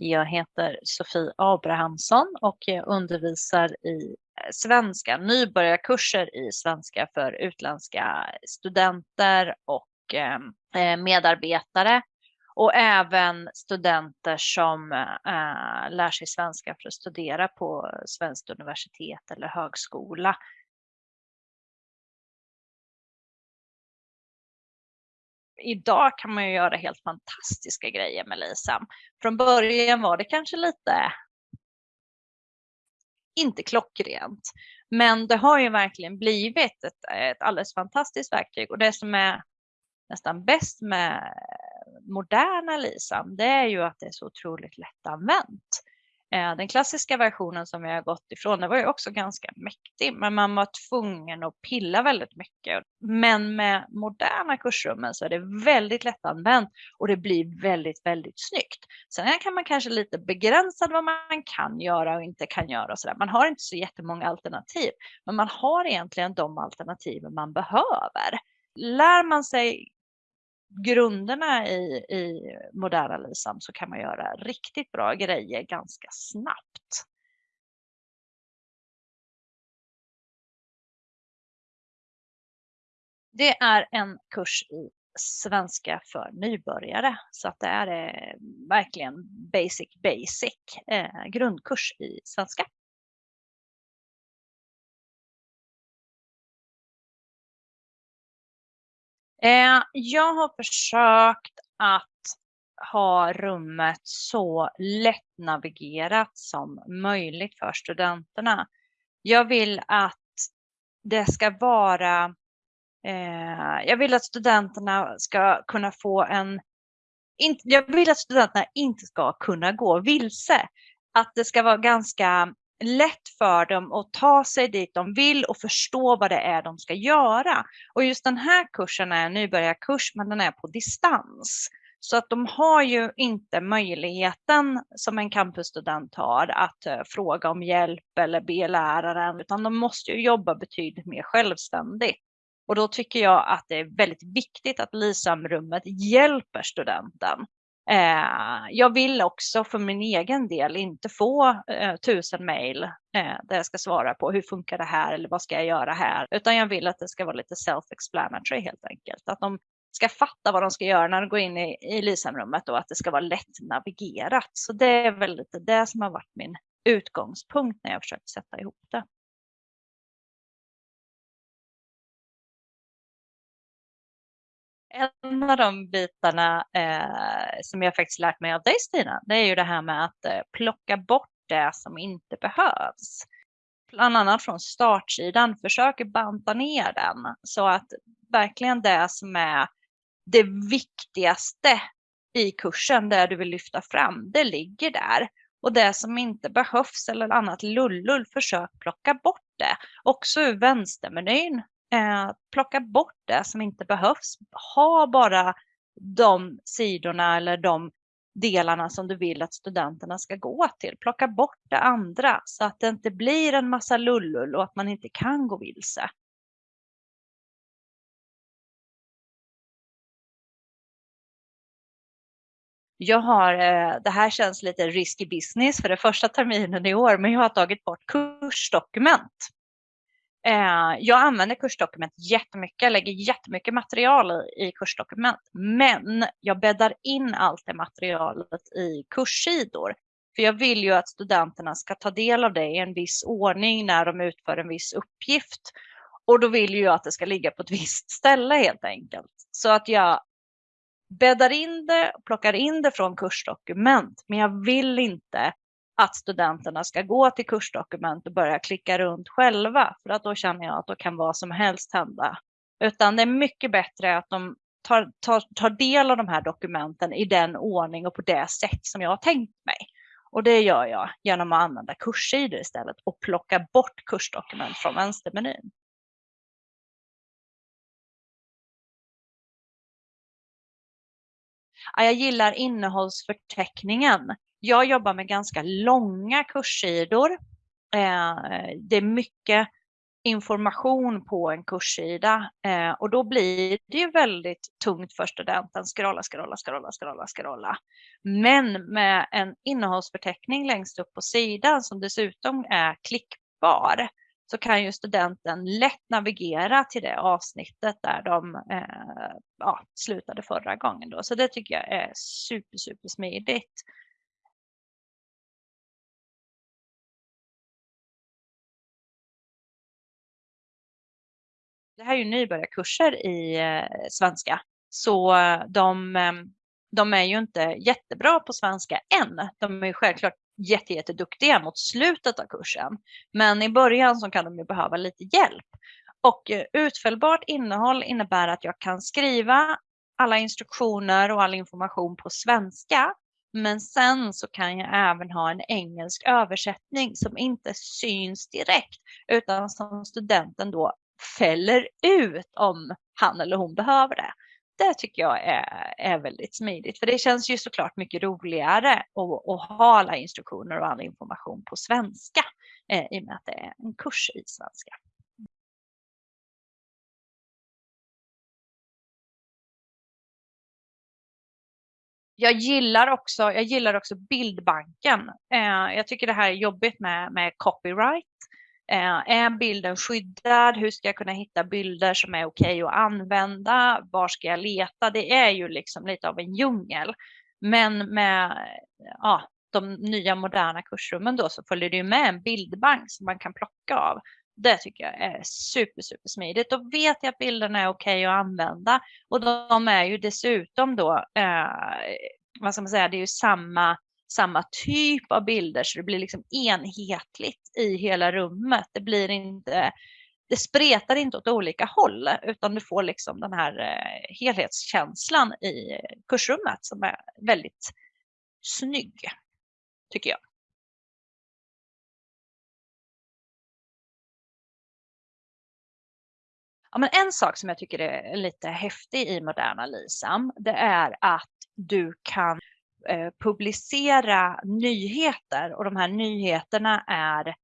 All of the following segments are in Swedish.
Jag heter Sofie Abrahamsson och jag undervisar i eh, svenska, nybörjarkurser i svenska för utländska studenter och ehm, eh, medarbetare och även studenter som eh, lär sig svenska för att studera på svenskt universitet eller högskola. Idag kan man ju göra helt fantastiska grejer med LISAM. Från början var det kanske lite inte klockrent. Men det har ju verkligen blivit ett, ett alldeles fantastiskt verktyg och det som är nästan bäst med moderna LISAM, det är ju att det är så otroligt lättanvänt. Eh, den klassiska versionen som vi har gått ifrån, den var ju också ganska mäktig, men man var tvungen att pilla väldigt mycket. Men med moderna kursrummen så är det väldigt lättanvänt och det blir väldigt, väldigt snyggt. Sen kan man kanske lite begränsad vad man kan göra och inte kan göra och så där. Man har inte så jättemånga alternativ, men man har egentligen de alternativ man behöver. Lär man sig grunderna i, i moderna LISAM så kan man göra riktigt bra grejer ganska snabbt. Det är en kurs i svenska för nybörjare så att det är eh, verkligen basic basic eh, grundkurs i svenska. Eh, jag har försökt att ha rummet så lättnavigerat som möjligt för studenterna. Jag vill att det ska vara, eh, jag vill att studenterna ska kunna få en, in, jag vill att studenterna inte ska kunna gå vilse. Att det ska vara ganska lätt för dem att ta sig dit de vill och förstå vad det är de ska göra. Och just den här kursen är en nybörjarkurs men den är på distans. Så att de har ju inte möjligheten som en campusstudent har att uh, fråga om hjälp eller be läraren utan de måste ju jobba betydligt mer självständigt. Och då tycker jag att det är väldigt viktigt att LISAM-rummet hjälper studenten Eh, jag vill också för min egen del inte få eh, tusen mejl eh, där jag ska svara på hur funkar det här eller vad ska jag göra här, utan jag vill att det ska vara lite self-explanatory helt enkelt. Att de ska fatta vad de ska göra när de går in i, i LISAM-rummet och att det ska vara lätt navigerat. Så det är väl lite det som har varit min utgångspunkt när jag försökt sätta ihop det. En av de bitarna eh, som jag faktiskt lärt mig av dig Stina, det är ju det här med att eh, plocka bort det som inte behövs. Bland annat från startsidan, försöker banta ner den så att verkligen det som är det viktigaste i kursen, det du vill lyfta fram, det ligger där. Och det som inte behövs eller annat lullull, försök plocka bort det. Också ur vänstermenyn Eh, plocka bort det som inte behövs. Ha bara de sidorna eller de delarna som du vill att studenterna ska gå till. Plocka bort det andra så att det inte blir en massa lullull och att man inte kan gå vilse. Jag har, eh, det här känns lite risky business för det första terminen i år, men jag har tagit bort kursdokument. Eh, jag använder kursdokument jättemycket, jag lägger jättemycket material i, i kursdokument, men jag bäddar in allt det materialet i kurssidor. För jag vill ju att studenterna ska ta del av det i en viss ordning när de utför en viss uppgift. Och då vill jag att det ska ligga på ett visst ställe helt enkelt. Så att jag bäddar in det, plockar in det från kursdokument, men jag vill inte att studenterna ska gå till kursdokument och börja klicka runt själva. För att då känner jag att då kan vad som helst hända. Utan det är mycket bättre att de tar, tar, tar del av de här dokumenten i den ordning och på det sätt som jag har tänkt mig. Och det gör jag genom att använda kurssidor istället och plocka bort kursdokument från vänstermenyn. Jag gillar innehållsförteckningen jag jobbar med ganska långa kurssidor. Eh, det är mycket information på en kurssida eh, och då blir det ju väldigt tungt för studenten. Scrolla, scrolla, scrolla, scrolla, scrolla. Men med en innehållsförteckning längst upp på sidan som dessutom är klickbar så kan ju studenten lätt navigera till det avsnittet där de eh, ja, slutade förra gången. Då. Så det tycker jag är super, super smidigt. Det här är ju nybörjarkurser i eh, svenska, så eh, de, ehm, de är ju inte jättebra på svenska än. De är ju självklart jätte, jätteduktiga mot slutet av kursen. Men i början så kan de ju behöva lite hjälp. Och eh, utfällbart innehåll innebär att jag kan skriva alla instruktioner och all information på svenska. Men sen så kan jag även ha en engelsk översättning som inte syns direkt utan som studenten då fäller ut om han eller hon behöver det det tycker jag är, är väldigt smidigt. För det känns ju såklart mycket roligare att, att ha alla instruktioner och all information på svenska eh, i och med att det är en kurs i svenska. Jag gillar också, jag gillar också bildbanken. Eh, jag tycker det här är jobbigt med, med copyright. Eh, är bilden skyddad? Hur ska jag kunna hitta bilder som är okej okay att använda? Var ska jag leta? Det är ju liksom lite av en djungel. Men med ja, de nya moderna kursrummen då så följer det ju med en bildbank som man kan plocka av. Det tycker jag är super, super smidigt. Då vet jag att bilderna är okej okay att använda och de är ju dessutom då, eh, vad ska man säga, det är ju samma samma typ av bilder så det blir liksom enhetligt i hela rummet. Det blir inte, det spretar inte åt olika håll utan du får liksom den här eh, helhetskänslan i kursrummet som är väldigt snygg, tycker jag. Ja, men en sak som jag tycker är lite häftig i moderna LISAM, det är att du kan Eh, publicera nyheter och de här nyheterna är,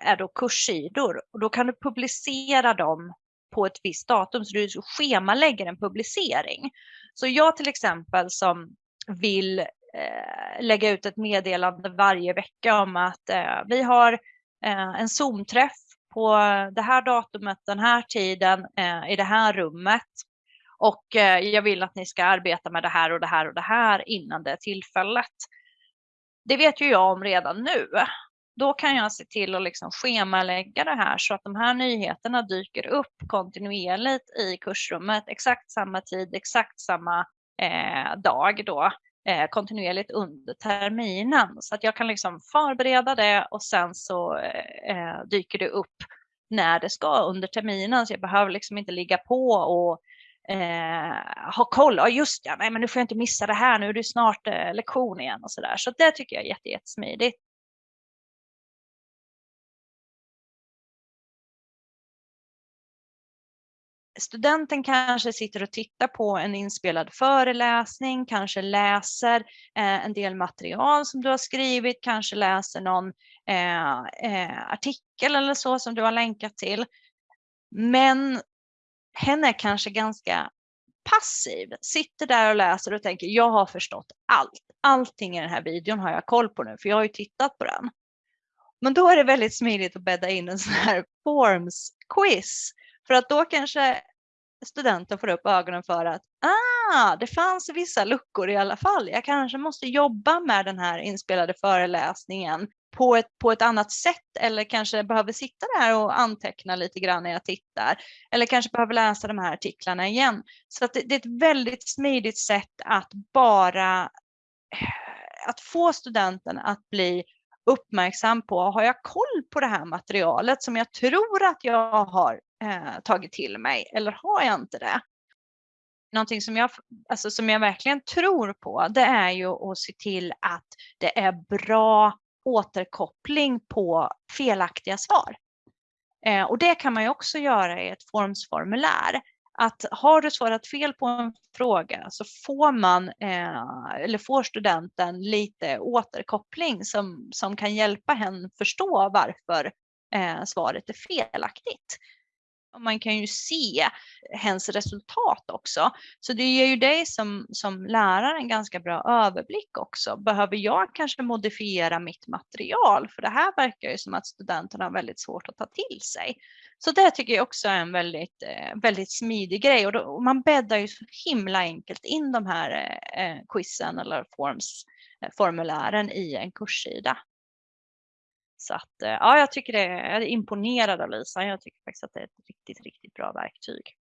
är då kurssidor och då kan du publicera dem på ett visst datum så du schemalägger en publicering. Så jag till exempel som vill eh, lägga ut ett meddelande varje vecka om att eh, vi har eh, en Zoom-träff på det här datumet, den här tiden, eh, i det här rummet. Och eh, jag vill att ni ska arbeta med det här och det här och det här innan det tillfället. Det vet ju jag om redan nu. Då kan jag se till att liksom schemalägga det här så att de här nyheterna dyker upp kontinuerligt i kursrummet exakt samma tid, exakt samma eh, dag då eh, kontinuerligt under terminen. Så att jag kan liksom förbereda det och sen så eh, eh dyker det upp när det ska under terminen. Så jag behöver liksom inte ligga på och eh, ha koll. Ja, just ja, nej, men nu får jag inte missa det här. Nu är det snart eh, lektion igen och så där. Så det tycker jag är jätte, jättesmidigt. studenten kanske sitter och tittar på en inspelad föreläsning, kanske läser eh, en del material som du har skrivit, kanske läser någon eh, eh, artikel eller så som du har länkat till. Men hen är kanske ganska passiv, sitter där och läser och tänker jag har förstått allt. Allting i den här videon har jag koll på nu för jag har ju tittat på den. Men då är det väldigt smidigt att bädda in en sån här forms quiz för att då kanske studenten får upp ögonen för att ah, det fanns vissa luckor i alla fall. Jag kanske måste jobba med den här inspelade föreläsningen på ett, på ett annat sätt eller kanske behöver sitta där och anteckna lite grann när jag tittar. Eller kanske behöver läsa de här artiklarna igen. Så att det, det är ett väldigt smidigt sätt att bara eh, att få studenten att bli uppmärksam på, har jag koll på det här materialet som jag tror att jag har eh, tagit till mig eller har jag inte det? Någonting som jag, alltså som jag verkligen tror på det är ju att se till att det är bra återkoppling på felaktiga svar. Eh, och det kan man ju också göra i ett formsformulär. Att har du svarat fel på en fråga så får man eh, eller får studenten lite återkoppling som, som kan hjälpa henne förstå varför eh, svaret är felaktigt. Och man kan ju se hens resultat också. Så det ger ju dig som, som lärare en ganska bra överblick också. Behöver jag kanske modifiera mitt material? För det här verkar ju som att studenterna har väldigt svårt att ta till sig. Så det tycker jag också är en väldigt, eh, väldigt smidig grej och, då, och man bäddar ju så himla enkelt in de här eh, eh quizen eller forms, eh, formulären i en kurssida. Så att eh, ja, jag tycker det är, jag är imponerad av Lisa. Jag tycker faktiskt att det är ett riktigt, riktigt bra verktyg.